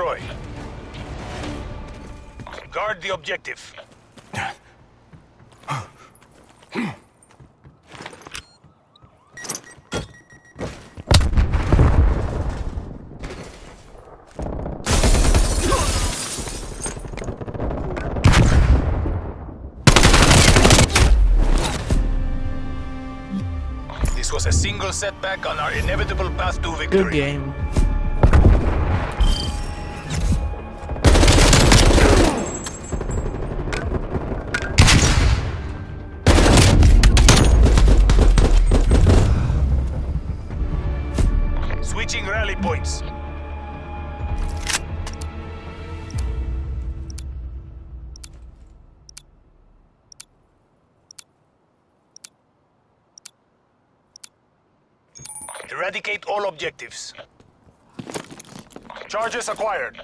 destroy. Guard the objective. This was a single setback on our inevitable path to victory. Good game. Eradicate all objectives. Charges acquired.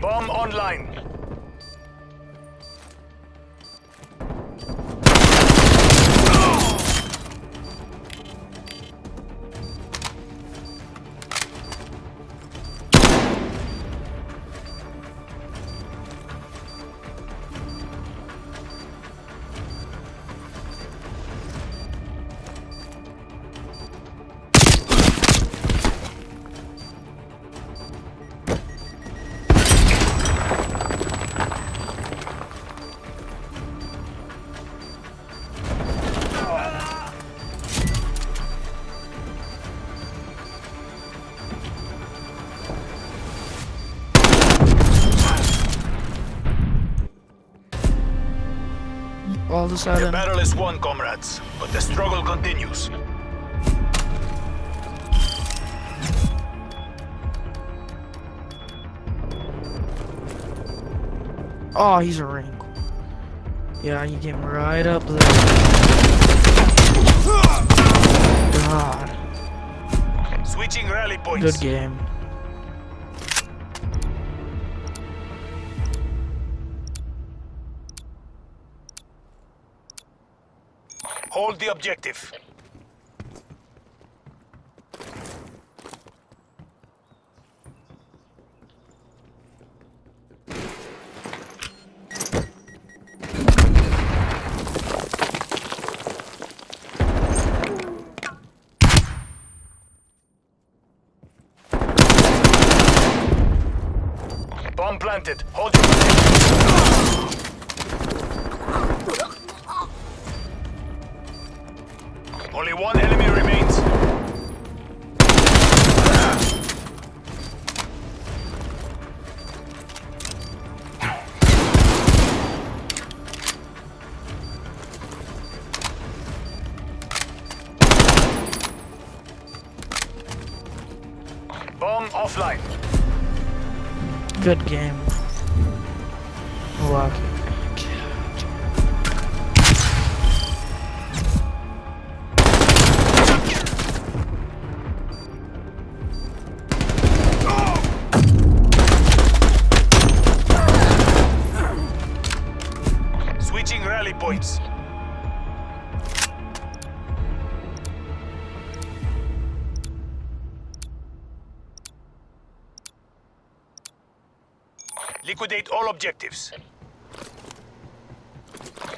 Bomb online. All of a The battle is won, comrades, but the struggle continues. oh, he's a ring. Yeah, you came right up there. God, Switching rally points. good game. Hold the objective. Bomb planted. Hold your position. Bomb offline. Good game. Lucky. Liquidate all objectives.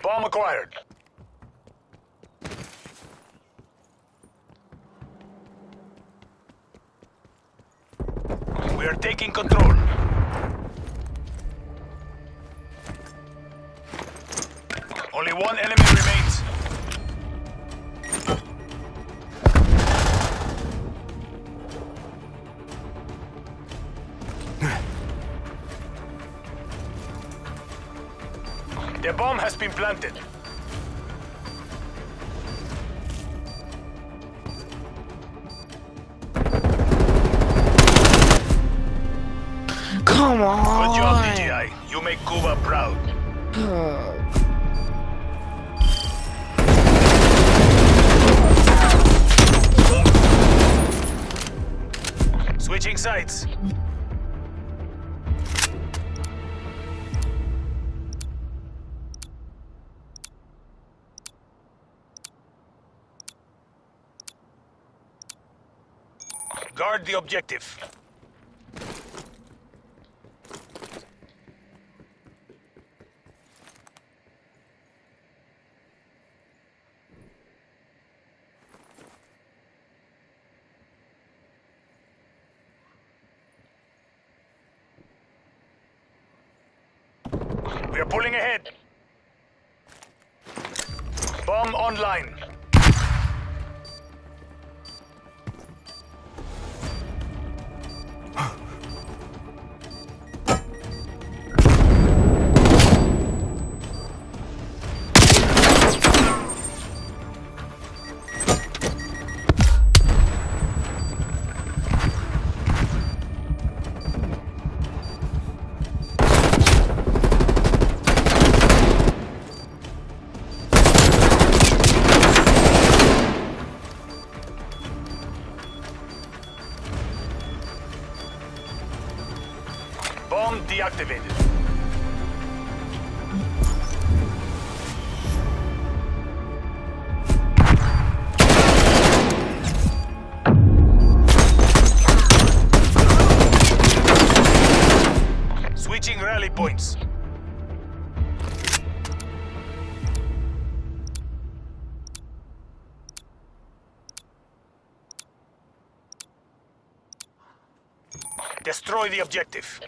Bomb acquired. We are taking control. Only one enemy remains. The bomb has been planted. Come on! Good job, DJI. You make Cuba proud. Switching sides. Guard the objective. We are pulling ahead. Bomb online. Deactivated. Switching rally points. Destroy the objective.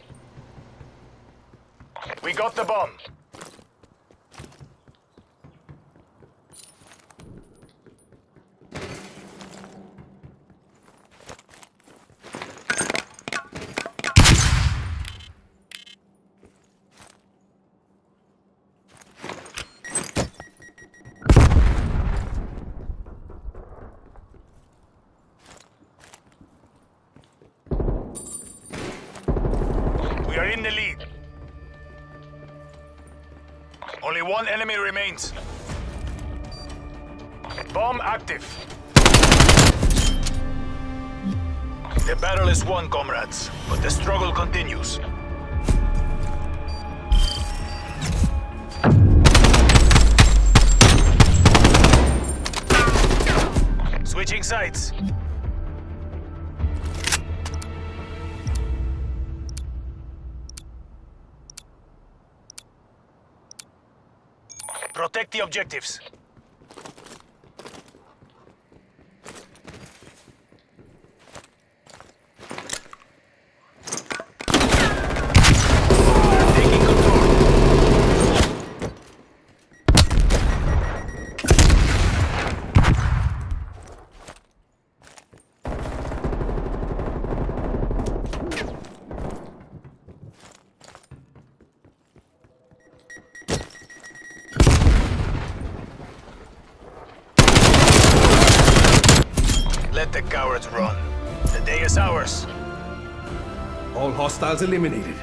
We got the bomb. We are in the lead. Only one enemy remains. Bomb active. The battle is won, comrades, but the struggle continues. Switching sides. Protect the objectives. Taking control. Let the cowards run. The day is ours. All hostiles eliminated.